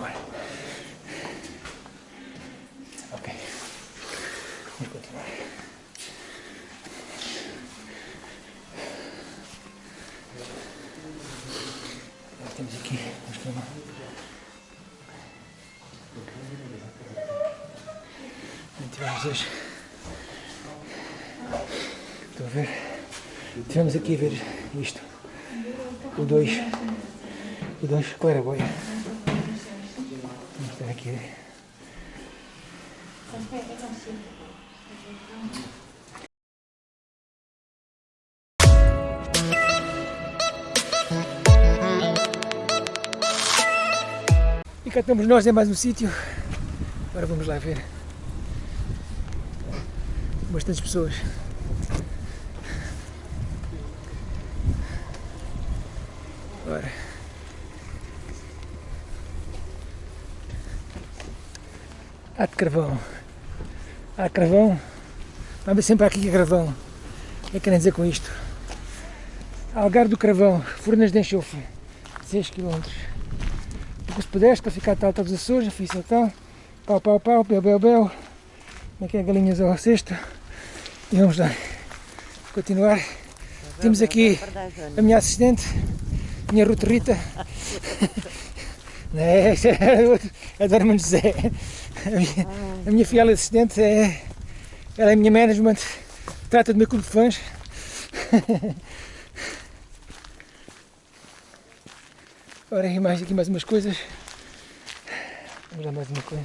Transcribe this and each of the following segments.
continuar. Ok. Vamos continuar. Temos aqui, vamos filmar. Tivemos hoje. Estão a ver? Tivemos aqui a ver isto. O 2. O 2 claraboia. Vamos estar aqui. E cá estamos nós em mais um sítio. Agora vamos lá ver. Bastantes pessoas. Ora. Há de carvão. Há carvão. Vamos sempre aqui a carvão. O que é que querem dizer com isto? Algar do Carvão, Furnas de Enxofre, 6 km. Puderes, para ficar tal, tal dos Açores, já fiz tal, pau, pau, pau, bel, bel, bel. Como é é galinhas ao cesto? E vamos lá. Continuar. Temos aqui a minha assistente, minha Ruth Rita. Não é, é a do Armando José. A minha, a minha fiel assistente é. Ela é a minha management, trata do meu clube de fãs. Ora, e mais aqui mais umas coisas. Vamos lá mais uma coisa.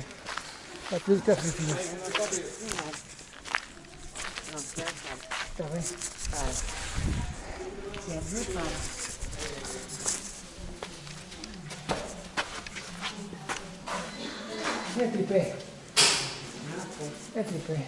Está tudo que está positivo. Está bem? É tripé. É tripé.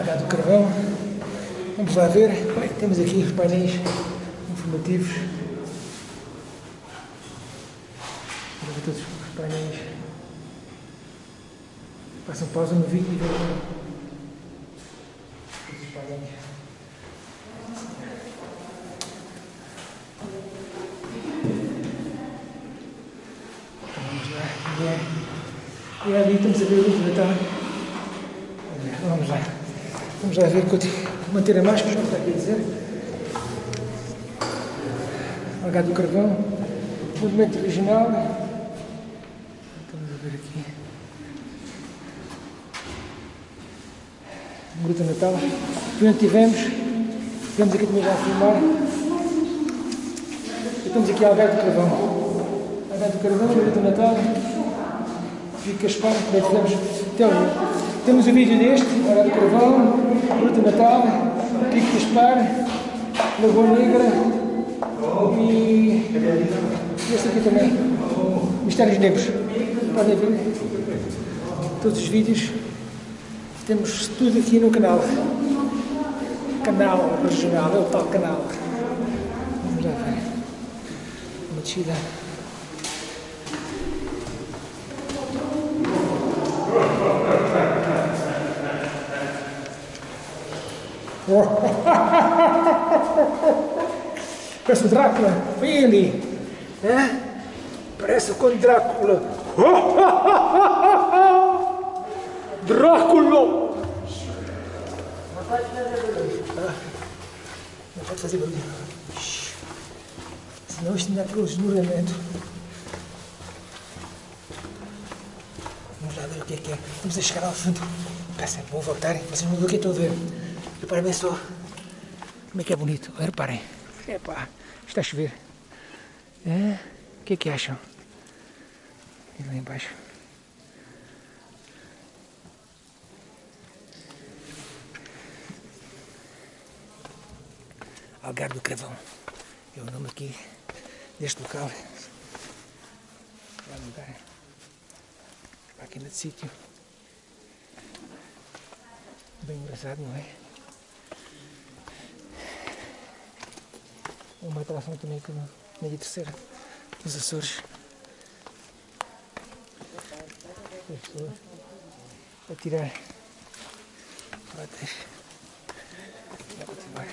H do Carvão. Vamos lá ver. Bem, temos aqui os painéis informativos. Vamos ver todos os painéis. Passam pausa no vídeo e vejam todos os painéis. Então. E é, e é ali estamos a ver o vídeo Natal. Olha, Vamos lá. Vamos lá ver, manter a máscara, como está aqui a dizer. Algado do Carvão, movimento regional. Estamos a ver aqui. Gruta Natal. Onde tivemos, tivemos aqui também já a filmar. E estamos aqui a Algado do Carvão. Algado do Carvão, Gruta Natal. Fica Espanha, também tivemos. Então, temos o vídeo deste, Algado do Carvão, Gruta Natal, Pico Gaspar, Lagoa Negra e este aqui também, Mistérios Negros. Podem ver todos os vídeos. Temos tudo aqui no canal. Canal regional, é o tal canal. Vamos lá ver. Uma descida. Parece o Drácula. Vem ele. É? Parece com Drácula. Drácula! Não pode fazer barulho. Shhh. Senão isto ainda aquele esnuramento. Vamos lá ver o que é que é. Vamos a chegar ao fundo. Peça, vou voltar. Vocês vão ver o que estou a ver. Reparem bem só. Como é que é bonito. Reparem. Epá, está a chover. É? O que é que acham? E lá embaixo. Algarve do Cravão. É o nome aqui deste local. Vai mudar. Para aqui nesse sítio. Bem engraçado, não é? Uma atração também que na Ilha Terceira, nos Açores. As pessoas a tirar fotos. Vai continuar.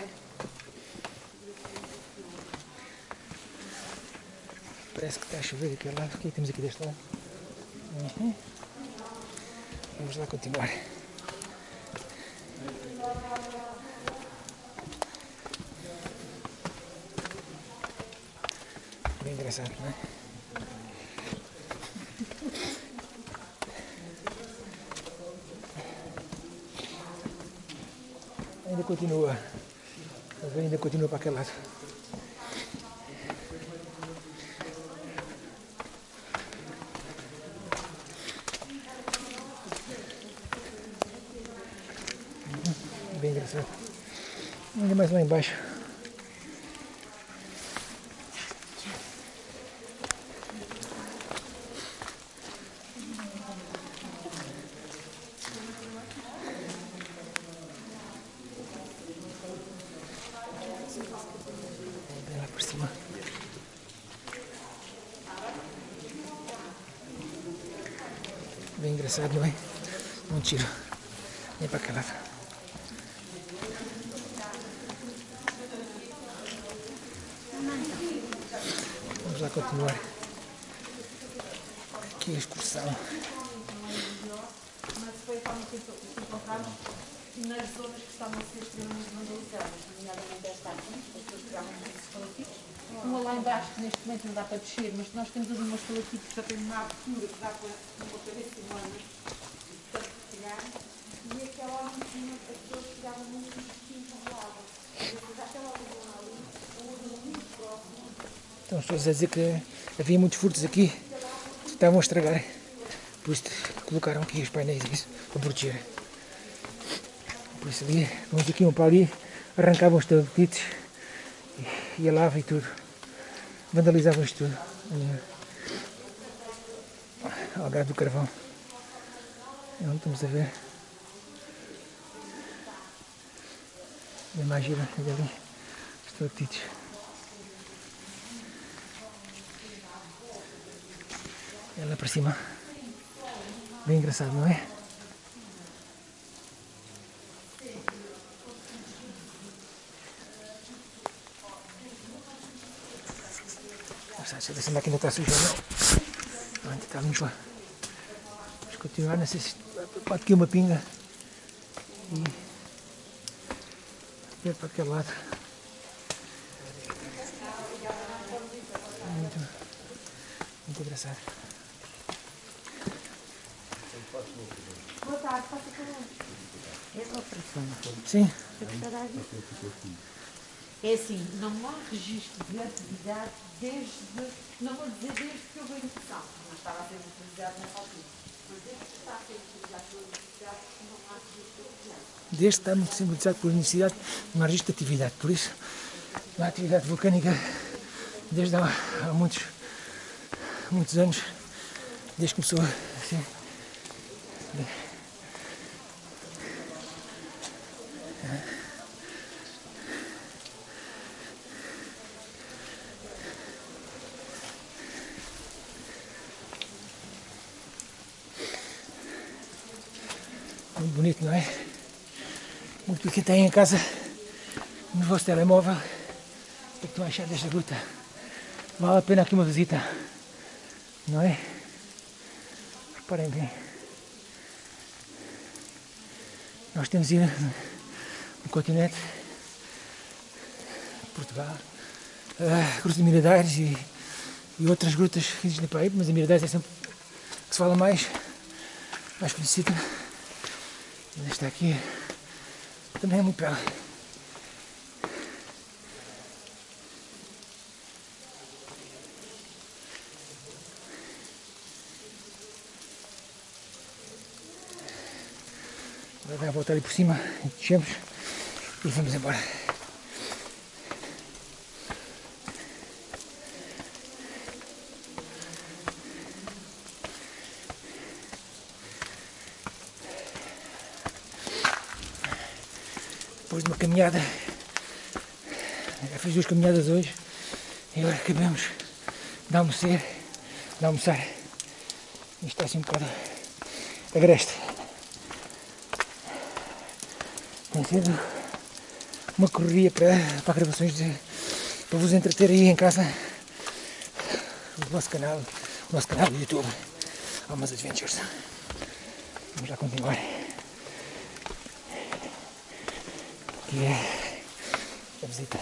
Parece que está a chover aquele lado. O que temos aqui deste lado? Uhum. Vamos lá continuar. Bem engraçado, não é? Ainda continua. Ainda continua para aquele lado. Bem engraçado. Ainda mais lá embaixo. Bem lá por cima. Engraçado, não. Vem para aquele lado. Vamos lá continuar. Aqui a excursão. mas foi a forma que encontramos nas zonas que estavam a ser extremamente vandalizadas, nomeadamente esta aqui, as pessoas pegavam muitos estalactites. Uma lá embaixo, que neste momento não dá para descer, mas nós temos ali uma estalactite que já tem uma abertura que dá para uma cabeça humana, portanto pegar. E aquela lá em cima, as pessoas pegavam muito e enrolavam. E depois aquela zona ali, zona muito próxima, Então as a dizer que havia muitos furtos aqui que estavam a estragar. Por isso colocaram aqui os painéis e isso para proteger. Por isso ali, vamos aqui um para ali, arrancavam os tapetes e a lava e tudo. Vandalizavam isto tudo. Ali, Algarve do Carvão. É onde estamos a ver. Gira, olha ali. Os tapetes. Ela para cima. Bem engraçado, não é? Deixa eu ver se a máquina está suja não. Não, está limpa. Vamos continuar, não sei se pode aqui uma pinga. E ver para aquele lado. Muito, muito engraçado. Boa tarde, faça favor. É uma operação. Sim, É assim, não há registro de atividade desde, não vou dizer desde que houve a educação, mas estava a ser utilizado nessa altura. Mas desde que está a ser utilizado pela universidade, não há registro de atividade. desde que está muito simbolizado pela universidade, não há registro de atividade. Por isso, não há atividade vulcânica desde há, há muitos, muitos anos, desde que começou assim. Muito bonito, não é? Muito do que tem em casa, no vosso telemóvel, o que estão a achar desta gruta. Vale a pena aqui uma visita, não é? Reparem bem. Nós temos ido no continente, Portugal, a Cruz de Miradares e, e outras grutas que existem para aí, mas a Miradares é sempre que se fala mais, mais conhecida. E esta aqui também é muito bela. Agora vai voltar ali por cima, descemos e vamos embora. Depois de uma caminhada Já fiz duas caminhadas hoje e agora acabamos de almoçar. De almoçar. Isto está assim um bocado agreste. Tem sido uma correria para, para gravações de, para vos entreter aí em casa. O nosso canal, o nosso canal do YouTube, Almas Adventures. Vamos lá continuar. Que é a visita.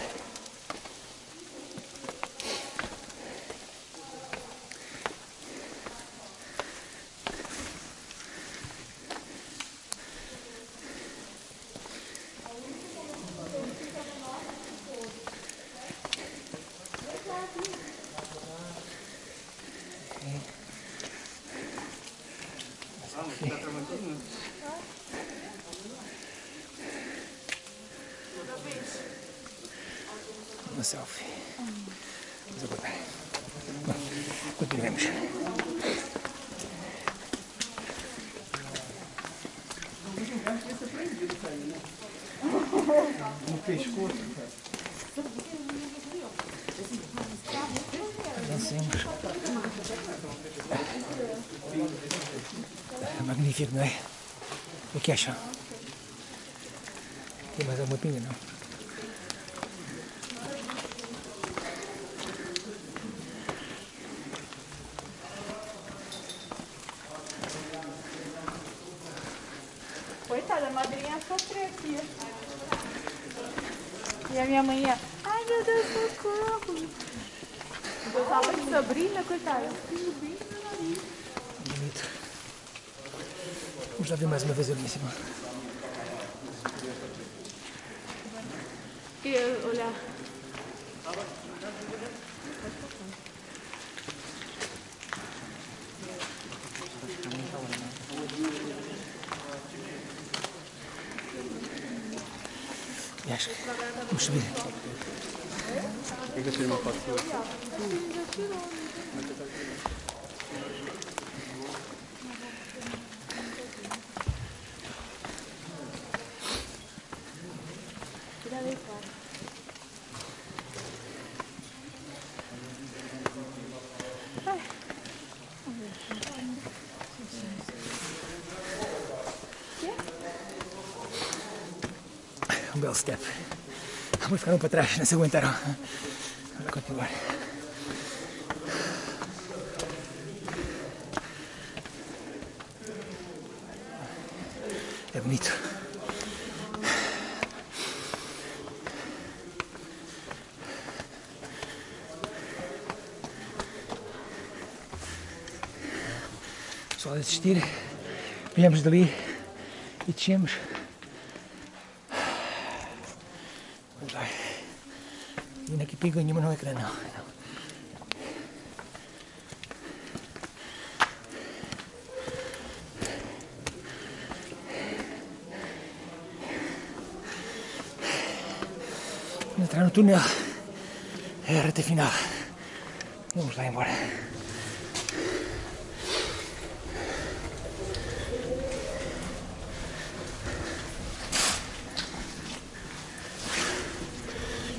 Uma selfie. Vamos aguardar. Bom, continuemos. Avancemos. Magnífico, não é? O que acham? Tem mais alguma pinga, não? Coitada, a madrinha aqui. E a minha mãe ia, ai meu Deus, socorro. Eu tava de Sabrina, coitada. Filho bem no nariz. Bonito. Vamos lá ver mais uma vez ali em cima. Queria olhar. E acho que vamos subir. Fica a step. Vamos ficaram para trás, não se aguentaram. Vamos continuar. É bonito. Só desistir. Viemos dali e descemos. Vamos lá. Yun nakipigo niyo mo ng ekran. No? Entrar no túnel é a reta final. Vamos lá embora.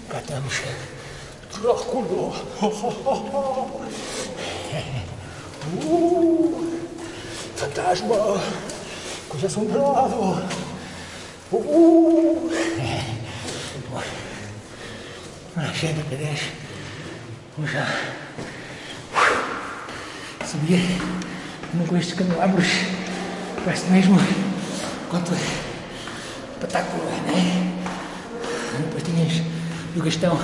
Cá Drácula! Uh, fantasma! Coisa assombrado! Uh, cheio de pedras. Vamos lá. Subir. Não com estes candelabros. Parece mesmo quanto espetáculo, né? Tinhas do Gastão.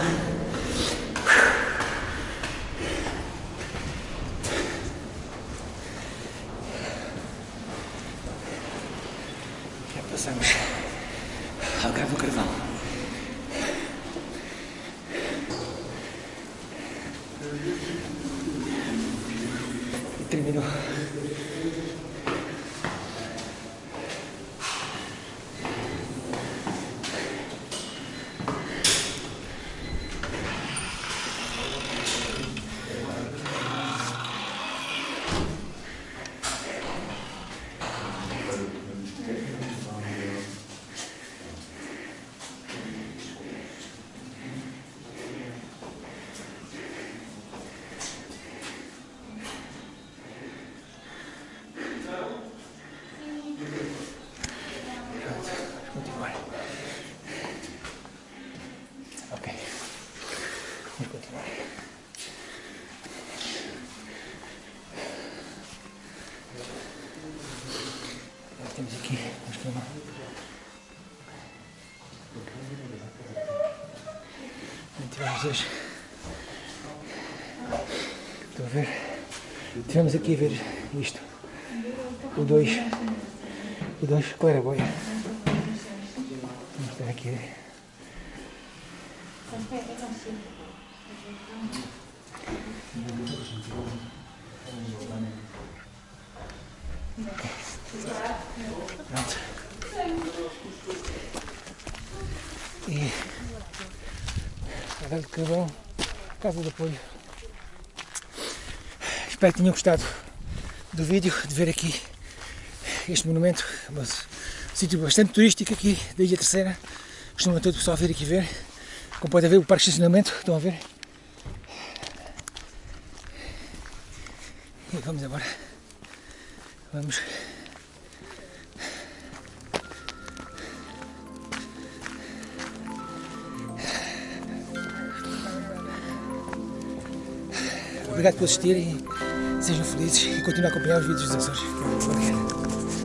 Terminou. Jesus. Estão a ver? Estivemos aqui a ver isto. O 2. O 2, claraboia. Vamos estar aqui. Adel de Carvão, Casa de Apoio. Espero que tenham gostado do vídeo, de ver aqui este monumento, um sítio bastante turístico aqui da Ilha Terceira. Costuma todo o pessoal vir aqui ver. Como podem ver o parque de estacionamento, estão a ver? E vamos embora. Vamos. Obrigado por assistirem, sejam felizes e continuem a acompanhar os vídeos dos Açores. Obrigado.